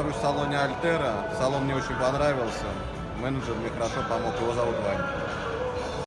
нахожусь в салоне Альтера. Салон мне очень понравился. Менеджер мне хорошо помог. Его зовут Ваня.